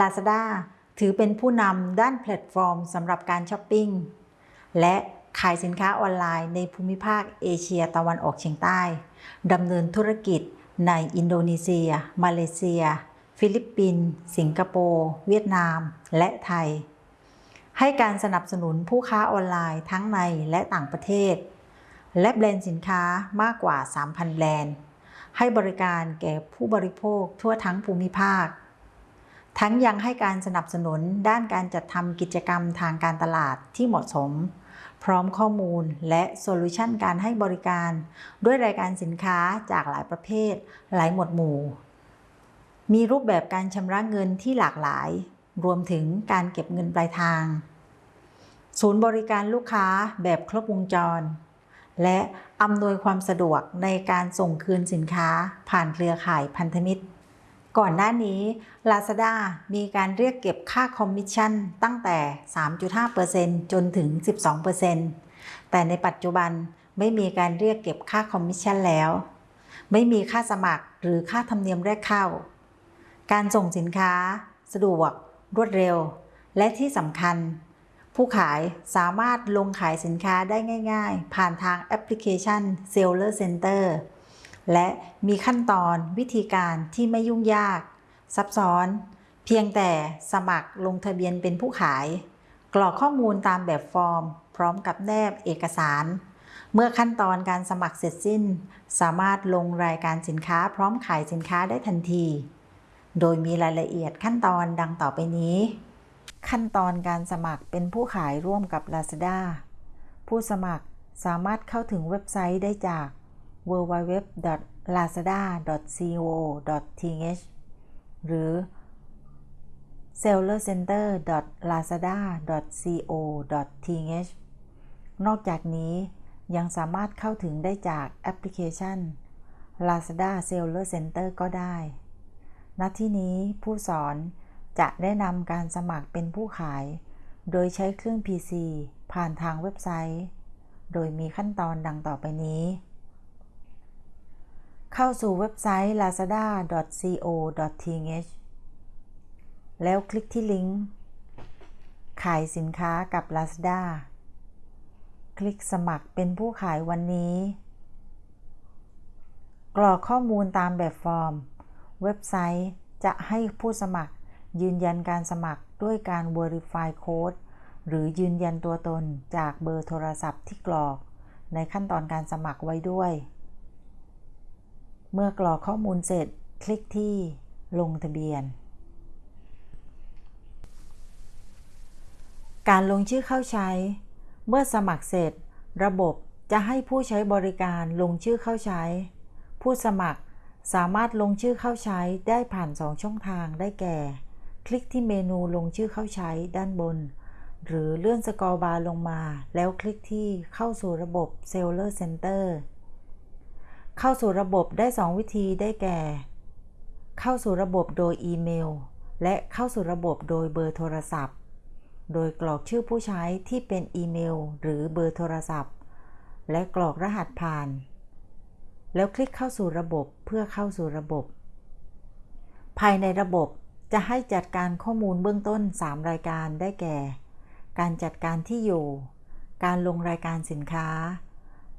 Lazada ถือเป็นผู้นำด้านแพลตฟอร์มสำหรับการช้อปปิ้ง และขายสินค้าออนไลน์ในภูมิภาคเอเชียตะวันออกเฉียงใต้ดำเนินธุรกิจในอินโดนีเซีย มาเลเซีย ฟิลิปปินส์ สิงคโปร์ เวียดนาม และไทย ให้การสนับสนุนผู้ค้าออนไลน์ทั้งในและต่างประเทศ และแบรนด์สินค้ามากกว่า 3,000 แบรนด์ ให้บริการแก่ผู้บริโภคทั่วทั้งภูมิภาค ทั้งยังให้การสนับสนุนด้านการจัดทำกิจกรรมทางการตลาดที่เหมาะสม พร้อมข้อมูลและโซลูชันการให้บริการ ด้วยรายการสินค้าจากหลายประเภท หลายหมวดหมู่ มีรูปแบบการชำระเงินที่หลากหลาย รวมถึงการเก็บเงินปลายทาง ศูนย์บริการลูกค้าแบบครบวงจร และอำนวยความสะดวกในการส่งคืนสินค้าผ่านเครือข่ายพันธมิตร ก่อนหน้านี้ Lazada มีการเรียกเก็บค่าคอมมิชชั่นตั้งแต่ 3.5%จนถึง 12%แต่ในปัจจุบันไม่มีการเรียกเก็บค่าคอมมิชชั่นแล้ว ไม่มีค่าสมัครหรือค่าธรรมเนียมแรกเข้า การส่งสินค้า สะดวก รวดเร็ว และที่สำคัญ ผู้ขายสามารถลงขายสินค้าได้ง่าย ๆ ผ่านทางแอปพลิเคชัน Seller Center และมีขั้นตอนวิธีการที่ไม่ยุ่งยาก ซับซ้อน เพียงแต่สมัครลงทะเบียนเป็นผู้ขาย กรอกข้อมูลตามแบบฟอร์ม พร้อมกับแนบเอกสาร เมื่อขั้นตอนการสมัครเสร็จสิ้น สามารถลงรายการสินค้าพร้อมขายสินค้าได้ทันที โดยมีรายละเอียดขั้นตอนดังต่อไปนี้ ขั้นตอนการสมัครเป็นผู้ขายร่วมกับ Lazada ผู้สมัครสามารถเข้าถึงเว็บไซต์ได้จาก www.lazada.co.th หรือ sellercenter.lazada.co.th นอกจากนี้ยังสามารถเข้าถึงได้จากแอปพลิเคชัน Lazada Seller Center ก็ได้ ณ ที่นี้ผู้สอนจะแนะนำการสมัครเป็นผู้ขาย โดยใช้เครื่อง PC ผ่านทางเว็บไซต์ โดยมีขั้นตอนดังต่อไปนี้ เข้าสู่เว็บไซต์ lazada.co.th แล้วคลิกที่ลิงก์ ขายสินค้ากับ Lazada คลิกสมัครเป็นผู้ขายวันนี้ กรอกข้อมูลตามแบบฟอร์ม เว็บไซต์จะให้ผู้สมัครยืนยันการสมัครด้วยการ Verify Code หรือยืนยันตัวตนจากเบอร์โทรศัพท์ที่กรอก ในขั้นตอนการสมัครไว้ด้วย เมื่อกรอกข้อมูลเสร็จ คลิกที่ลงทะเบียน การลงชื่อเข้าใช้ เมื่อสมัครเสร็จ ระบบจะให้ผู้ใช้บริการลงชื่อเข้าใช้ ผู้สมัครสามารถลงชื่อเข้าใช้ได้ผ่าน 2 ช่องทางได้แก่ คลิกที่เมนูลงชื่อเข้าใช้ด้านบน หรือเลื่อนสกอร์บาร์ลงมา แล้วคลิกที่เข้าสู่ระบบ Seller Center เข้าสู่ระบบได้ 2 วิธีได้แก่ เข้าสู่ระบบโดยอีเมล และเข้าสู่ระบบโดยเบอร์โทรศัพท์ โดยกรอกชื่อผู้ใช้ที่เป็นอีเมล หรือเบอร์โทรศัพท์ และกรอกรหัสผ่าน แล้วคลิกเข้าสู่ระบบเพื่อเข้าสู่ระบบ ภายในระบบจะให้จัดการข้อมูลเบื้องต้น 3 รายการได้แก่ การจัดการที่อยู่ การลงรายการสินค้า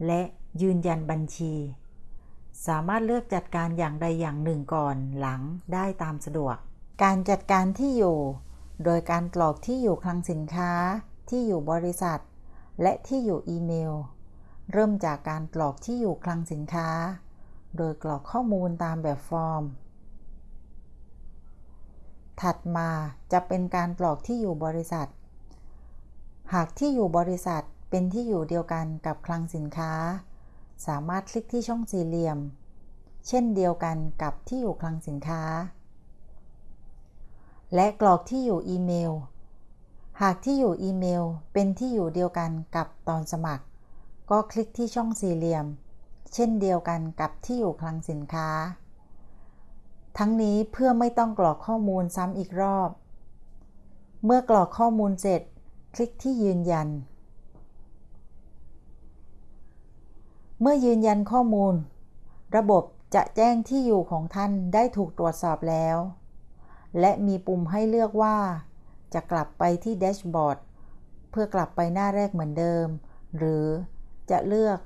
และยืนยันบัญชี สามารถเลือกจัดการอย่างใดอย่างหนึ่งก่อนหลังได้ตามสะดวก การจัดการที่อยู่ โดยการกรอกที่อยู่คลังสินค้า ที่อยู่บริษัท และที่อยู่อีเมล เริ่มจากการกรอกที่อยู่คลังสินค้า โดยกรอกข้อมูลตามแบบฟอร์ม ถัดมาจะเป็นการกรอกที่อยู่บริษัท หากที่อยู่บริษัทเป็นที่อยู่เดียวกันกับคลังสินค้า สามารถคลิกที่ช่องสี่เหลี่ยม เช่นเดียวกันกับที่อยู่คลังสินค้า และกรอกที่อยู่อีเมล หากที่อยู่อีเมลเป็นที่อยู่เดียวกันกับตอนสมัคร ก็คลิกที่ช่องสี่เหลี่ยม เช่นเดียวกันกับที่อยู่คลังสินค้า ทั้งนี้เพื่อไม่ต้องกรอกข้อมูลซ้ำอีกรอบ เมื่อกรอกข้อมูลเสร็จ คลิกที่ยืนยัน เมื่อยืนยันข้อมูล ระบบจะแจ้งที่อยู่ของท่านได้ถูกตรวจสอบแล้ว และมีปุ่มให้เลือกว่า จะกลับไปที่แดชบอร์ดเพื่อกลับไปหน้าแรกเหมือนเดิม หรือจะเลือก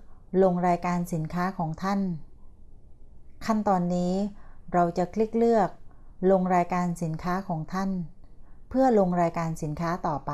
ลงรายการสินค้าของท่าน ขั้นตอนนี้เราจะคลิกเลือกลงรายการสินค้าของท่าน เพื่อลงรายการสินค้าต่อไป